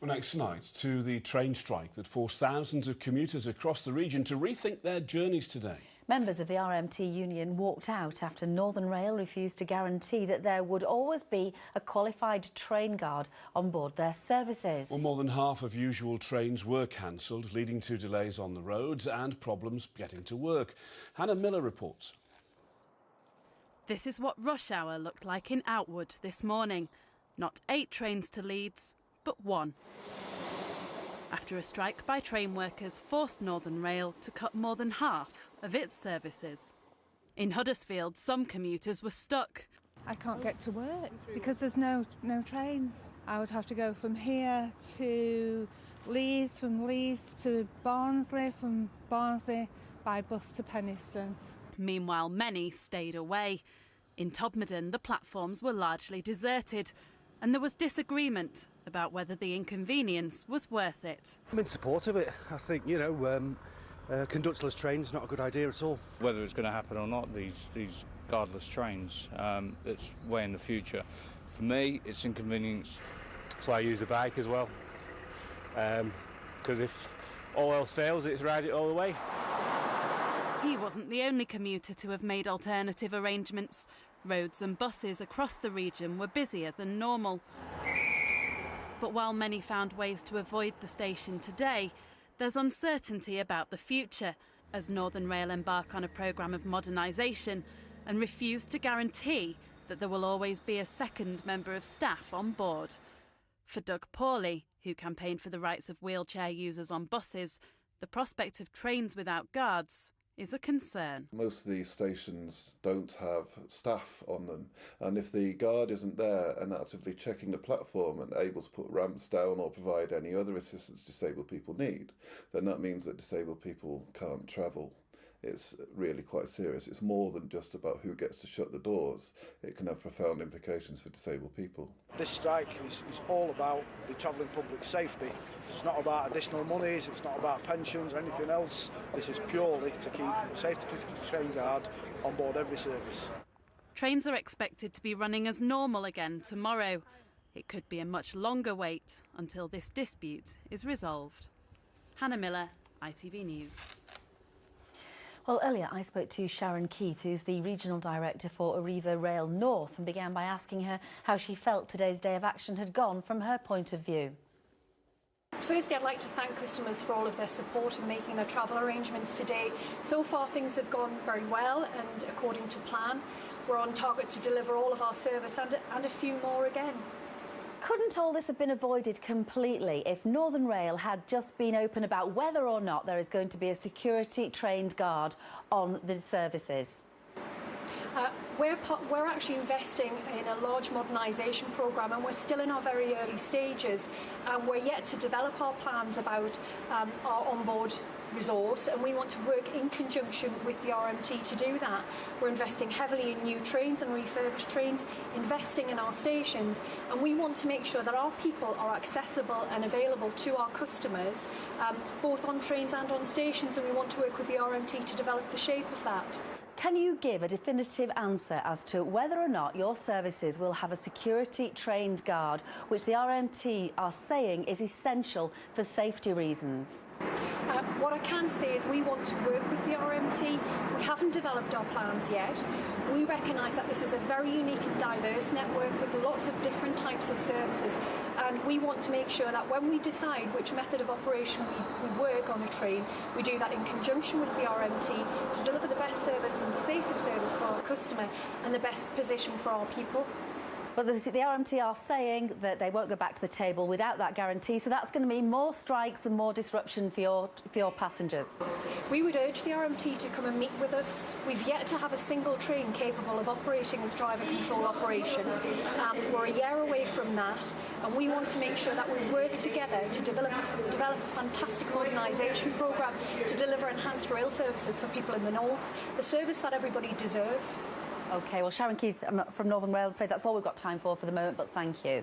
Well, next night to the train strike that forced thousands of commuters across the region to rethink their journeys today. Members of the RMT union walked out after Northern Rail refused to guarantee that there would always be a qualified train guard on board their services. Well, more than half of usual trains were cancelled, leading to delays on the roads and problems getting to work. Hannah Miller reports. This is what rush hour looked like in Outwood this morning. Not eight trains to Leeds, but one. After a strike by train workers forced Northern Rail to cut more than half of its services. In Huddersfield, some commuters were stuck. I can't get to work because there's no no trains. I would have to go from here to Leeds, from Leeds to Barnsley, from Barnsley by bus to Penistone. Meanwhile, many stayed away. In Todmorden, the platforms were largely deserted, and there was disagreement about whether the inconvenience was worth it. I'm in support of it. I think, you know, um, uh, conductorless trains not a good idea at all. Whether it's going to happen or not, these, these guardless trains, um, it's way in the future. For me, it's inconvenience. So I use a bike as well. Because um, if all else fails, it's ride it all the way. He wasn't the only commuter to have made alternative arrangements. Roads and buses across the region were busier than normal. But while many found ways to avoid the station today, there's uncertainty about the future as Northern Rail embark on a programme of modernisation and refuse to guarantee that there will always be a second member of staff on board. For Doug Paulley, who campaigned for the rights of wheelchair users on buses, the prospect of trains without guards is a concern. Most of these stations don't have staff on them, and if the guard isn't there and actively checking the platform and able to put ramps down or provide any other assistance disabled people need, then that means that disabled people can't travel. It's really quite serious. It's more than just about who gets to shut the doors. It can have profound implications for disabled people. This strike is, is all about the travelling public safety. It's not about additional monies, it's not about pensions or anything else. This is purely to keep a safety train guard on board every service. Trains are expected to be running as normal again tomorrow. It could be a much longer wait until this dispute is resolved. Hannah Miller, ITV News. Well, earlier I spoke to Sharon Keith, who's the Regional Director for Arriva Rail North, and began by asking her how she felt today's day of action had gone from her point of view. Firstly, I'd like to thank customers for all of their support in making their travel arrangements today. So far, things have gone very well and according to plan. We're on target to deliver all of our service and, and a few more again. Couldn't all this have been avoided completely if Northern Rail had just been open about whether or not there is going to be a security trained guard on the services? Uh, we're, we're actually investing in a large modernisation programme and we're still in our very early stages and we're yet to develop our plans about um, our onboard resource and we want to work in conjunction with the RMT to do that. We're investing heavily in new trains and refurbished trains, investing in our stations and we want to make sure that our people are accessible and available to our customers um, both on trains and on stations and we want to work with the RMT to develop the shape of that. Can you give a definitive answer as to whether or not your services will have a security trained guard, which the RMT are saying is essential for safety reasons? Uh, what I can say is we want to work with the RMT. Haven't developed our plans yet. We recognise that this is a very unique and diverse network with lots of different types of services and we want to make sure that when we decide which method of operation we, we work on a train, we do that in conjunction with the RMT to deliver the best service and the safest service for our customer and the best position for our people. But the, the, RMT are saying that they won't go back to the table without that guarantee, so that's going to mean more strikes and more disruption for your, for your passengers. We would urge the RMT to come and meet with us. We've yet to have a single train capable of operating with driver control operation. Um, we're a year away from that, and we want to make sure that we work together to develop develop a fantastic modernisation programme to deliver enhanced rail services for people in the north, the service that everybody deserves. OK, well, Sharon Keith um, from Northern Rail, I'm afraid that's all we've got time for for the moment, but thank you.